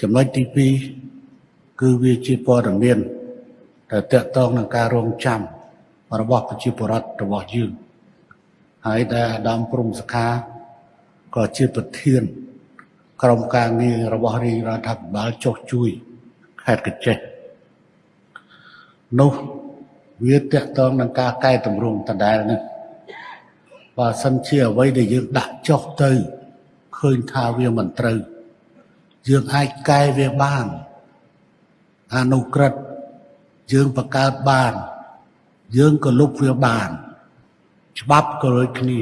ចំណុចទី2គឺវាជាព័ត៌មានដែលតកតងនឹងការរងចាំរបស់ប្រជាពលរដ្ឋរបស់យើងហើយដែលអាដាមព្រំសខាក៏ជាប្រធាន ក្រុមការងាររបស់រាជរដ្ឋាភិបាលចុះជួយខេត្តកញ្ចេះនោះវាតកតងនឹងការកែតម្រង់ដដែលនេះបើសិនជាអ្វីដែលយើងដាក់ចុះទៅឃើញថាវាមិនត្រូវ យើងអាចកែវាបានអនុក្រឹតយើងបង្កើតបាន យើងក៏លុបវាបាន ច្បាប់ក៏ដូចគ្នា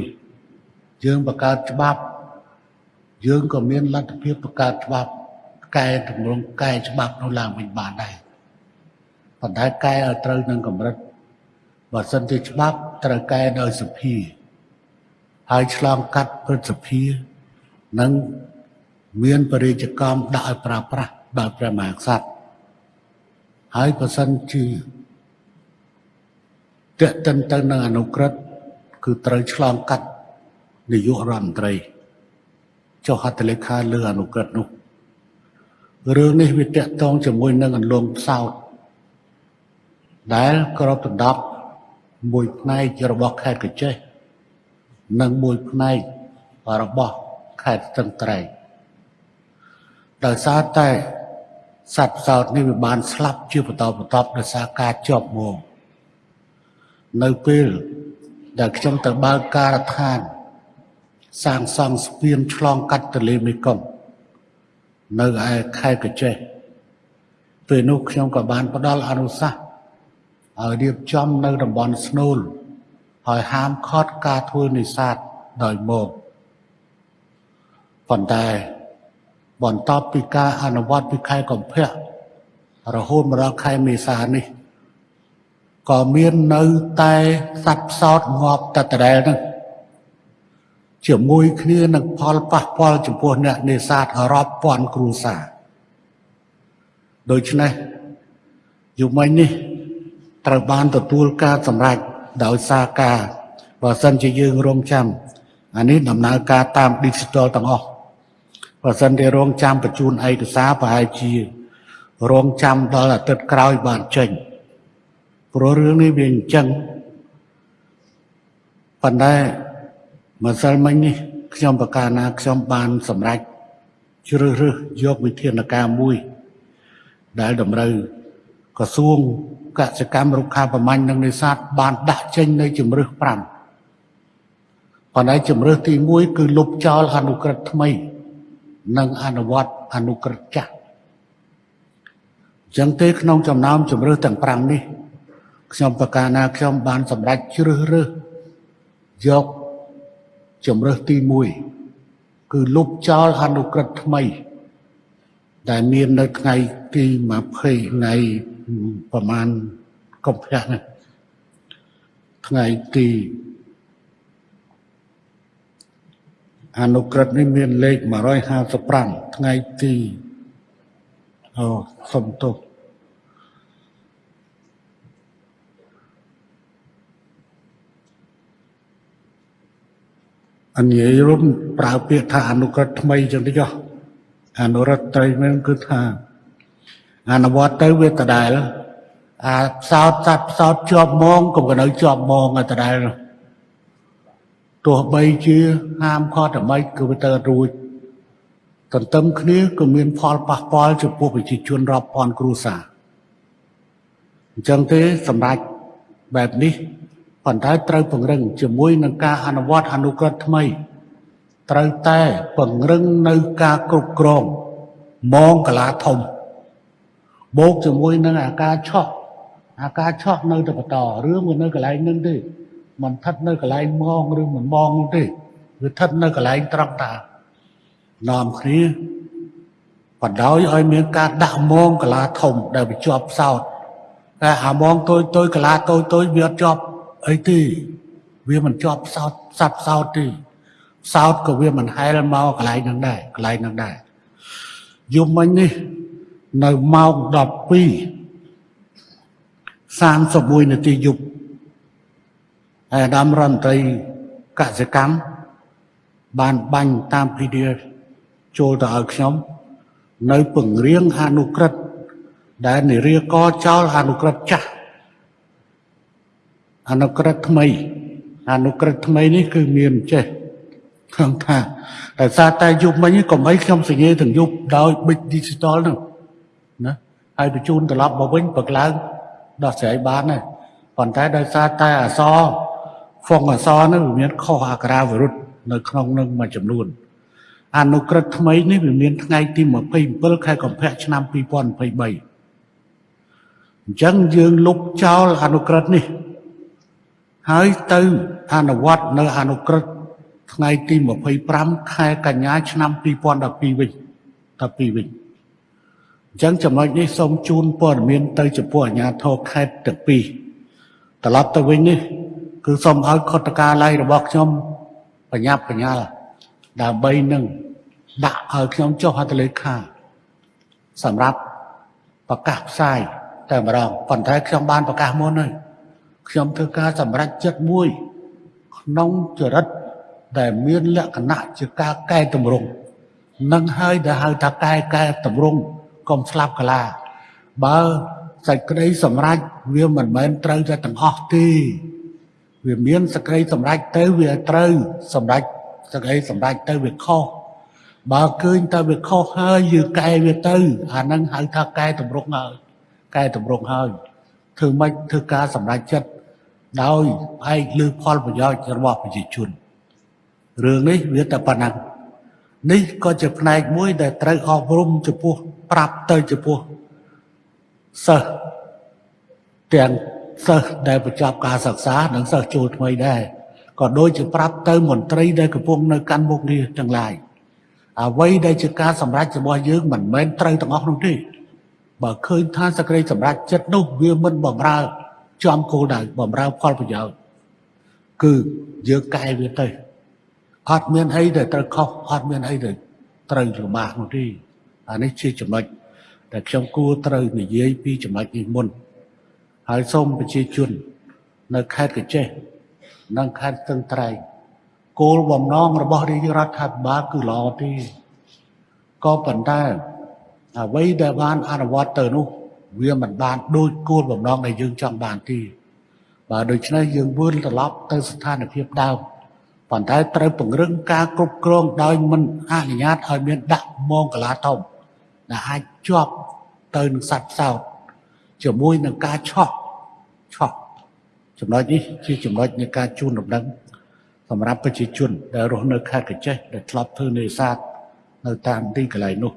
យើងបង្កើតច្បាប់ យើងក៏មានលទ្ធភាពបង្កើតច្បាប់កែតម្រង់កែច្បាប់នោះឡើងវិញបានដែរប៉ុន្តែកែឲ្យត្រូវនឹងកម្រិតបើសិនជាច្បាប់ត្រូវកែដោយសភាហើយឆ្លងកាត់ព្រឹទ្ធសភានិង មានបរិយាកម្មដាក់ឲ្យប្រើប្រាស់ដោយព្រះមហាក្សត្រហើយបើសិនជាតេតិនទៅនឹងអនុក្រឹតគឺត្រូវឆ្លងកាត់នាយករដ្ឋមន្ត្រីចុះហត្ថលេខាលើអនុក្រឹតនោះរឿងនេះវាតកតងជាមួយនឹងអន្លងផ្សោតដែលក្របដណ្ដប់មួយផ្នែករបស់ខេត្តកញ្ចេះនិងមួយផ្នែករបស់ខេត្តស្ទឹងត្រែង ដោយសារតែសត្វផ្សោតនេះវាបានស្លាប់ជាបន្តបន្ទាប់ដោយសារការជាប់មកនៅពេលដែលខ្ញុំទៅបើកការដ្ឋាន សាងសង់ស្ពានឆ្លងកាត់ទន្លេមេគង្គនៅឯខេត្តកញ្ចេះពេលនោះខ្ញុំក៏បានផ្ដល់អនុសាសន៍ឲ្យរៀបចំនៅតំបន់ស្នូលហើយហាមឃាត់ការធ្វើនេសាទដោយមកប៉ុន្តែ បន្ទាប់ពីការអនុវត្តពីខែកុម្ភៈរហូតមកដល់ខែមេសានេះក៏មាននៅតែសត្វផ្សោតងាប់តតដែលហ្នឹងជាមួយគ្នានឹងផលប៉ះពាល់ចំពោះអ្នកនេសាទរាប់ពាន់គ្រួសារដូច្នេះយុមិញនេះត្រូវបានទទួលការសម្រេចដោយសារការបើសិនជាយើងរងចាំអានេះដំណើរការតាម digital ទាំងអស់ បើសិនជារងចាំបញ្ជូនឯកសារប្រហែលជា រងចាំដល់អាទិត្យក្រោយបានចេញព្រោះរឿងនេះវាអញ្ចឹងប៉ុន្តែម្សិលមិញនេះខ្ញុំប្រកាសណាខ្ញុំបានសម្រេចជ្រើសរើសយកវិធានការមួយ ដែលតម្រូវក្រសួងកសិកម្មរុក្ខាប្រមាញ់និងនេសាទបានដាក់ចេញនៅជំរឹះ5ប៉ុន្តែជំរឹះទី1គឺលុបចោលអនុក្រឹត្យថ្មី និងអនុវត្តអនុក្រឹត្យចាស់ចឹងទេក្នុងចំណោមជំរឹះទាំង5នេះខ្ញុំប្រកាសណាខ្ញុំបានសម្រេចជ្រើសរើសយកជំរឹះទី1គឺលុបចោលអនុក្រឹត្យថ្មី ដែលមាននៅថ្ងៃទី20ថ្ងៃប្រមាណកុម្ភៈនេះថ្ងៃទី អនុក្រឹត្យនេះមានលេខ155ថ្ងៃទីអូសុំទោសអនិយាយរួមប្រើពាក្យថាអនុក្រឹត្យថ្មីចឹងតិចអនុរដ្ឋត្រីមែនគឺថាអនុវត្តទៅវាដដែលអាផ្សោតសត្វផ្សោតជាប់មងក៏នៅជាប់មងតែដដែល ទោះបីជាហាមខត់តែមិនគឺវាទៅរួចទន្ទឹមគ្នាក៏មានផលប៉ះពាល់ចំពោះប្រជាជនរាប់ពាន់គ្រួសារអញ្ចឹងទេសម្រាប់បែបនេះប៉ុន្តែត្រូវពង្រឹងជាមួយនឹងការអនុវត្តអនុក្រឹត្យថ្មីត្រូវតែពង្រឹងនៅការគ្រប់គ្រងមងកលាធំបូកជាមួយនឹងអាការឆក់អាការឆក់នៅតែបន្តរឿងវានៅកន្លែងនឹងទេ មិនស្ថិតនៅកន្លែងមងឬមិនមងនោះទេវាស្ថិតនៅកន្លែងត្រង់តានាំគ្នាបណ្ដោយឲ្យមានការដាក់មងកលាធំដែលវាជាប់ផ្សោតតែអាមងតូចតូចកលាតូចតូចវាអត់ជាប់អីទេវាមិនជាប់ផ្សោតសັບផ្សោតទេផ្សោតក៏វាមិនហែលមកកន្លែងហ្នឹងដែរកន្លែងហ្នឹងដែរយប់មិញនេះនៅម៉ោង12 31នាទីយប់ អាដាមរដ្ឋមន្ត្រីកសិកម្មបានបាញ់តាម PDF ចូលទៅឲ្យខ្ញុំ នៅពង្រៀងអនុក្រឹត្យដែលនិរាកចោលអនុក្រឹត្យចាស់អនុក្រឹត្យថ្មី អនុក្រឹត្យថ្មីនេះគឺមានចេះខ្ញុំថាតែសារតែយប់មិញកុំអីខ្ញុំសញ្ញេទាំងយប់ដោយប៊ិច digital ហ្នឹងណាហើយបញ្ជូនត្រឡប់មកវិញបើកឡើងដោះស្រាយបានហើយប៉ុន្តែដោយសារតែអសរ ហ្វុងអសរហ្នឹងវាមានខុសអក្ខរាវិរុទ្ធនៅក្នុងនឹងមួយចំនួនអនុក្រឹត្យថ្មីនេះវាមានថ្ងៃទី27ខែកុម្ភៈឆ្នាំ2023អញ្ចឹងយើងលុបចោលអនុក្រឹត្យនេះ ហើយទៅអនុវត្តនៅអនុក្រឹត្យថ្ងៃទី25ខែកញ្ញាឆ្នាំ2012វិញ12វិញអញ្ចឹងចំណុចនេះសូមជូនព័ត៌មានទៅចំពោះអាជ្ញាធរខេត្តទាំងពីរត្រឡប់ទៅវិញនេះ គឺសូមឲ្យខុទ្ទកាល័យរបស់ខ្ញុំបញ្ញាប់បញ្ញាល់ដើម្បីនឹងដាក់ឲ្យខ្ញុំចុះហត្ថលេខាសម្រាប់ប្រកាសផ្សាយតែម្ដងប៉ុន្តែខ្ញុំបានប្រកាសមុនហើយខ្ញុំធ្វើការសម្រេចចិត្តមួយ ក្នុងចរិតដែលមានលក្ខណៈជាការកែតម្រង់នឹងហើយដែលហៅថាកែកែតម្រង់កុំស្លាប់កាឡាបើសេចក្តីសម្រេចវាមិនមែនត្រូវតែទាំងអស់ទេ វាមានសេចក្តីសម្រេចទៅវាត្រូវសម្រេចសេចក្តីសម្រេចទៅវាខុសបើឃើញតែវាខុសហើយយើងកែវាទៅ អាហ្នឹងហៅថាកែតម្រង់ហើយកែតម្រង់ហើយធ្វើម៉េចធ្វើការសម្រេចចិត្តដោយផ្អែកលើផលប្រយោជន៍របស់ប្រជាជនរឿងនេះវាតែប៉ុណ្ណឹងនេះក៏ជាផ្នែកមួយដែលត្រូវអប់រំចំពោះប្រាប់ទៅចំពោះសិស្សទាំង សិស្សដែលបញ្ចប់ការសិក្សានិងសិស្សចូលថ្មីដែរក៏ដូចជាប្រាប់ទៅមន្ត្រីដែលកំពុងនៅកាន់មុខនេះទាំងឡាយអ្វីដែលជាការសម្រេចរបស់យើងមិនមែនត្រូវទាំងអស់នោះទេបើឃើញថាសក្តិសម្រេចចិត្តនោះវាមិនបំរើចំគោលដៅបំរើផលប្រយោជន៍គឺយើងកែវាទៅអត់មានអីដែលត្រូវខុសអត់មានអីដែលត្រូវលំបាកនោះទេអានេះជាចំណុចដែលខ្ញុំគួរត្រូវនិយាយពីចំណុចនេះមុន ហើយសូមប្រជាជន នៅខេត្តកញ្ចេះនិងខេត្តស្ទឹងត្រែងគោលបំណងរបស់រាជរដ្ឋាភិបាលគឺល្អទេក៏ប៉ុន្តែអ្វីដែលបានអនុវត្តទៅនោះ វាមិនបានដូចគោលបំណងដែលយើងចង់បានទេបើដូច្នេះយើងវិលត្រឡប់ទៅស្ថានភាពដើមប៉ុន្តែត្រូវពង្រឹងការគ្រប់គ្រងដោយមិនអនុញ្ញាតឲ្យមានដាក់មងកលាធំដែលអាចជាប់ទៅនឹងសត្វផ្សោត ជាមួយនឹងការឆោះឆោះចំណុចនេះជាចំណុចនៃការជូនដំណឹងសម្រាប់ប្រជាជនដែលរស់នៅខេត្តកញ្ចេះដែលធ្លាប់ធ្វើនេសាទនៅតាមទីកន្លែងនោះ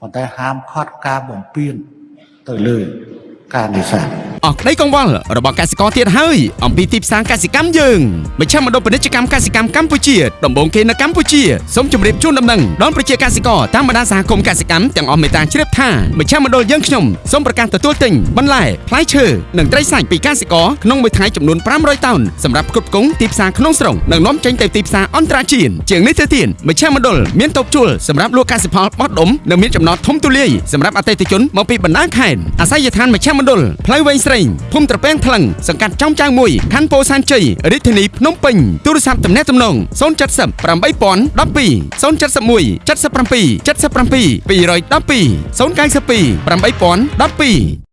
ប៉ុន្តែហាមឃាត់ការបំពេញទៅលើការនេសាទ អស់ក្តីកង្វល់របស់កសិករទៀតហើយអំពីទីផ្សារកសិកម្មយើងមជ្ឈមណ្ឌលពាណិជ្ជកម្មកសិកម្មកម្ពុជាដំបូងគេនៅកម្ពុជាសូមជម្រាបជូនដំណឹងដល់ប្រជាកសិករតាមបណ្ដាសហគមន៍កសិកម្មទាំងអស់មេត្តាជ្រាបថាមជ្ឈមណ្ឌលយើងខ្ញុំសូមប្រកាសទទួលទិញបន្លែផ្លែឈើនិងត្រីសាច់ពីកសិករក្នុងមួយថ្ងៃចំនួន500តោនសម្រាប់គ្រប់គ្រងទីផ្សារក្នុងស្រុកនិងនាំចេញទៅទីផ្សារអន្តរជាតិជាងនេះទៅទៀតមជ្ឈមណ្ឌលមានតូបជួលសម្រាប់លក់កសិផលបោះដុំនិងមានចំណតធំទូលាយសម្រាប់អតិថិជនមកពីបណ្ដាខេត្តអាស័យដ្ឋានមជ្ឈមណ្ឌលផ្លូវវែងស្រេងភូមិត្រពាំងថ្លឹងសង្កាត់ចំចៅមួយខណ្ឌពោធិ៍សែនជ័យរាជធានីភ្នំពេញទូរស័ព្ទទំនាក់ទំនង070 8012 071 77 77 212 092 8012